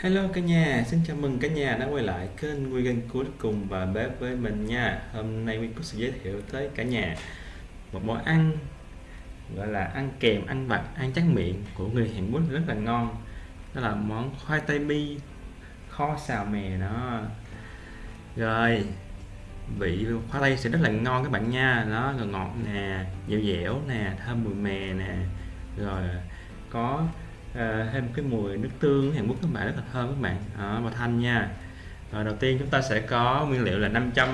Hello cả nhà, xin chào mừng cả nhà đã quay lại kênh Quy Cuối Cùng và Bếp với mình nha. Hôm nay Quy có sẽ giới thiệu tới cả nhà một món ăn gọi là ăn kèm, ăn vặt, ăn chắc miệng của người Hàn Quốc rất là ngon. Đó là món khoai tây mi kho xào mè đó. Rồi, vị khoai tây sẽ rất là ngon các bạn nha. Nó ngọt nè, dẻo dẻo nè, thơm mùi mè nè. Rồi có à, thêm cái mùi nước tương Hàn Quốc các bạn rất là thơm các bạn. Đó, và thanh nha. Rồi đầu tiên chúng ta sẽ có nguyên liệu là 500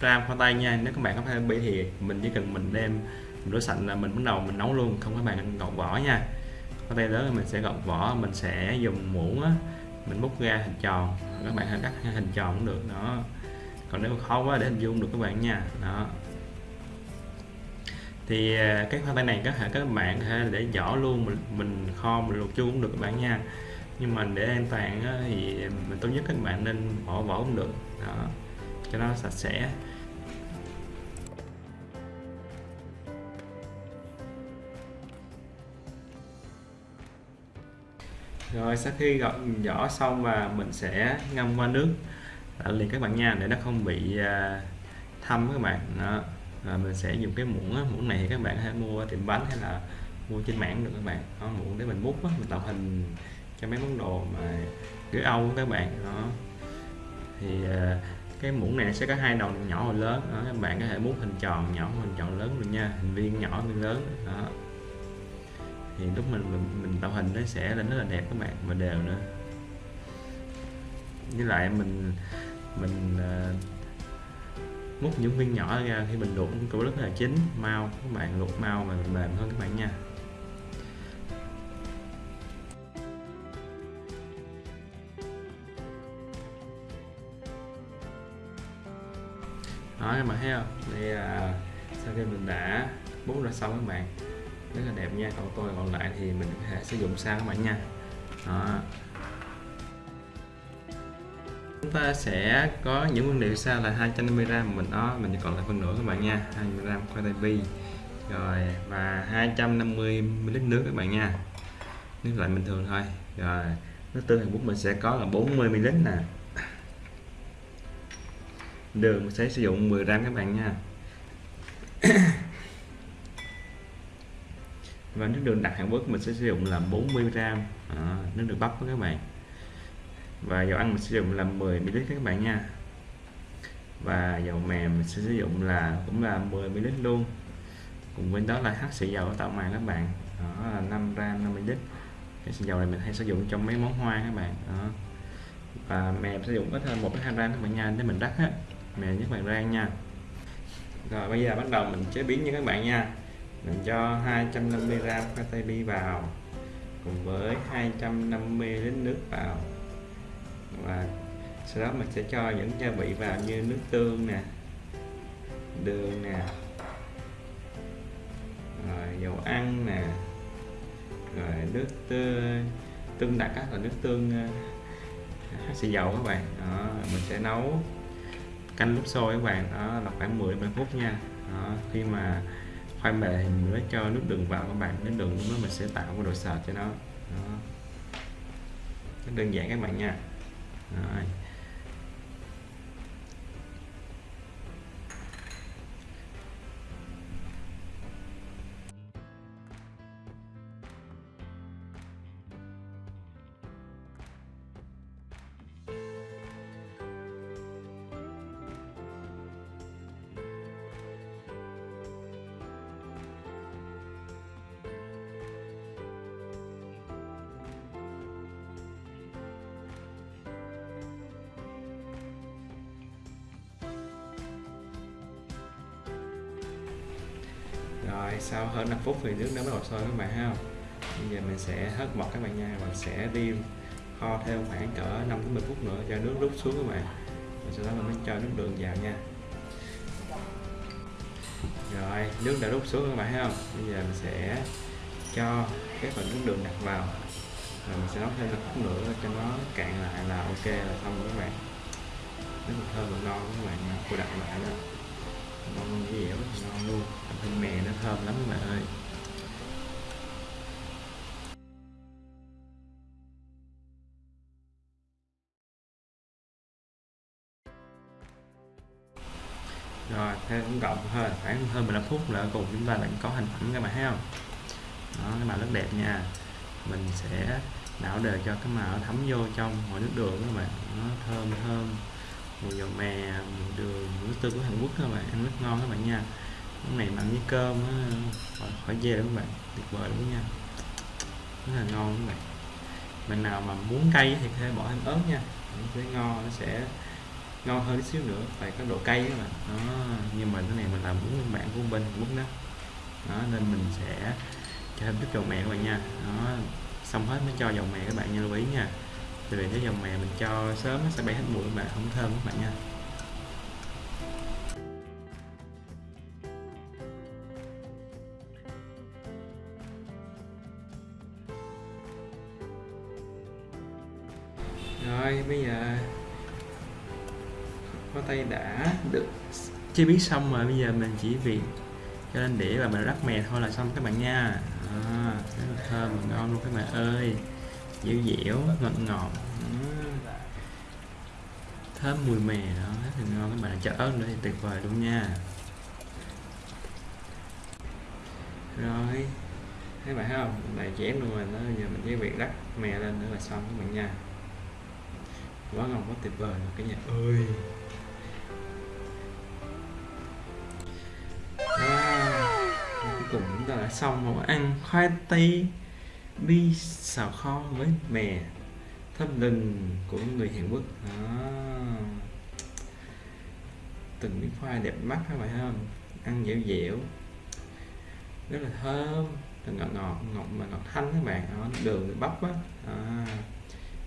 gram khoai tây nha. Nếu các bạn có khoai bị thì mình chỉ cần mình đem mình rửa sạch là mình bắt đầu mình nấu luôn. Không các bạn gọt vỏ nha. Khoai tây lớn mình sẽ gọt vỏ mình sẽ dùng muỗng á mình múc ra hình tròn. Các bạn hãy cắt hình tròn cũng được. Đó. Còn nếu khó quá để hình dung được các bạn nha. Đó thì à, cái khoai tây này có thể các bạn có thể để nhỏ luôn mình mình kho mình luộc chua cũng được các bạn nha. Nhưng mà để an toàn á, thì mình tốt nhất các bạn nên bỏ vỏ cũng được. Đó cho nó sạch sẽ. Rồi sau khi gọt vỏ xong và mình sẽ ngâm qua nước. Liền các bạn nha để nó không bị à, thâm các bạn. Đó à, mình sẽ dùng cái muỗng á, muỗng này thì các bạn hãy mua tiệm bánh hay là mua trên mạng được các bạn. Đó, muỗng để mình múc á, mình tạo hình cho mấy món đồ mà gửi âu các bạn. Đó. Thì à, cái muỗng này sẽ có hai đầu nhỏ và lớn. Đó, các bạn có thể múc hình tròn nhỏ hình tròn lớn được nha hình viên nhỏ viên lớn. Đó. Thì lúc mình mình, mình tạo hình nó sẽ lên rất là đẹp các bạn và đều nữa. Với lại mình mình uh, múc những viên nhỏ ra khi mình luộc cũng rất là chín, mau. Các bạn luộc mau mà mềm hơn các bạn nha. Đó, các bạn thấy không? Đây là sau khi mình đã bút ra xong các bạn, rất là đẹp nha. Còn tôi còn lại thì mình có thể sử dụng sao các bạn nha. Đó chúng ta sẽ có những nguyên liệu sau là 250g mình đó. Mình chỉ còn lại phần nửa các bạn nha. 20g khoai tây bi. Rồi và 250 ml nước các bạn nha. Nước lạnh bình thường thôi. Rồi nước tương Hàn Quốc mình sẽ có là 40 ml nè. Đường mình sẽ sử dụng 10 gram các bạn nha. Và nước đường đặc Hàn Quốc mình sẽ sử dụng là 40 gram. À, nước đường bắp với các bạn và dầu ăn mình sử dụng là 10 ml các bạn nha. Và dầu mềm mình sẽ sử dụng là cũng là 10 ml luôn. Cùng với đó là hắc xì dầu tạo màng các bạn. Đó là 5 gram 5 ml. Cái xì dầu này mình hay sử dụng trong mấy món hoa các bạn. Đó. Và mềm sử dụng ít hơn một đến hai gram các bạn nha. Để mình đắt á mềm nhất bạn rang nha. Rồi, bây giờ bắt đầu mình chế biến như các bạn nha. Mình cho 250 gram khoai tây bi vào, cùng với 250 lít nước vào và sau đó mình sẽ cho những gia vị vào như nước tương nè đường nè rồi dầu ăn nè rồi nước tương tương đặc là nước tương ờ, xì dầu các bạn. Đó, mình sẽ nấu canh lúc sôi các bạn. Đó là khoảng 10 15 phút nha. Đó, khi mà khoai mề thì mình mới cho nước đường vào các bạn nước đường nó mình sẽ tạo cái độ sệt cho nó. Đó. rất đơn giản các bạn nha rồi. Lại sau hơn 5 phút thì nước nó bắt đầu sôi các bạn ha. Bây giờ mình sẽ hất bọt các bạn nha và sẽ đi kho thêm khoảng cỡ 5 đến 10 phút nữa cho nước rút xuống các bạn. Và sau đó mình mới cho nước đường vào nha. Rồi, nước đã rút xuống các bạn thấy không bây giờ mình sẽ cho cái phần nước đường đặt vào. Rồi mình sẽ nấu thêm một phút nữa cho nó cạn lại là ok là xong các bạn. Nó thơm và ngon các bạn cô đặt lại đó ngon dẻo ngon luôn. Thịt mè nó thơm lắm các ơi. Rồi thêm cũng cộng hơn khoảng hơn 15 phút là cùng chúng ta đã có hình ảnh các bạn thấy không? Đó, cái màu rất đẹp nha. Mình sẽ đảo đều cho cái màu thấm vô trong mọi nước đường các bạn. Nó thơm thơm mùi dầu mè mùi đường mùi nước tương của Hàn Quốc các bạn. Ăn rất ngon các bạn nha. Món này mà ăn với cơm á, khỏi, khỏi dê các bạn? Tuyệt vời luôn nha. Rất là ngon các bạn. Bạn nào mà muốn cay thì có thể bỏ thêm ớt nha. Nó sẽ ngon nó sẽ ngon hơn xíu nữa. Phải có độ cay các bạn. Đó nhưng mà cái này mình làm muốn bạn của bên Hàn Quốc đó. Đó nên mình sẽ cho thêm chút dầu mè các bạn nha. Đó xong hết mới cho dầu mè các bạn nha lưu ý nha tại vì cái dòng mè mình cho sớm nó sẽ bay hết mùi mà không thơm các bạn nha. Rồi bây giờ có tay đã được chế biến xong rồi bây giờ mình chỉ việc cho lên đĩa và mình rắc mè thôi là xong các bạn nha. À, rất là thơm và ngon luôn các bạn ơi dẻo dẻo ngọt ngọt. Thơm mùi mè đó là ngon. Các bạn cho ớt nữa thì tuyệt vời luôn nha. Rồi các bạn thấy không? Lại chém luôn rồi nó giờ mình chỉ việc rắc mè lên nữa là xong các bạn nha. Quá ngon quá tuyệt vời luôn cả nhà. Ơi wow. cuối cùng chúng ta đã xong món ăn khoai tây bi xào kho với mè thơm lừng của người Hàn Quốc. Đó. từng miếng khoai đẹp mắt các bạn không? Ăn dẻo dẻo. Rất là thơm ngọt ngọt ngọt mà ngọt thanh các bạn. Đó, đường bắp á à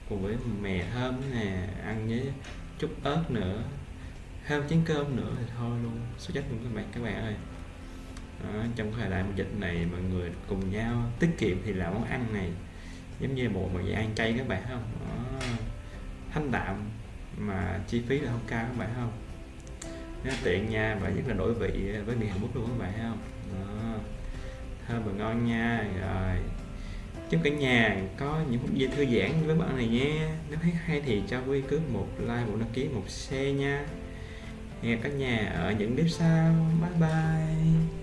cùng với mè thơm nè ăn với chút ớt nữa. Thêm chén cơm nữa thì thôi luôn. Số chắc luôn các bạn các bạn ơi đó, trong thời đại dịch này mọi người cùng nhau tiết kiệm thì là món ăn này. Giống như bộ mà ăn chay các bạn không? Đó, thanh đạm mà chi phí là không cao các bạn không? Nó tiện nha và rất là đổi vị với miền Hàn Quốc luôn các bạn không? Đó. thơm và ngon nha. Rồi chúc cả nhà có những phút giây thư giãn với bạn này nhé. Nếu thấy hay thì cho quy cứ một like một đăng ký một share nha. Hẹn cả nhà ở những clip sau. Bye bye.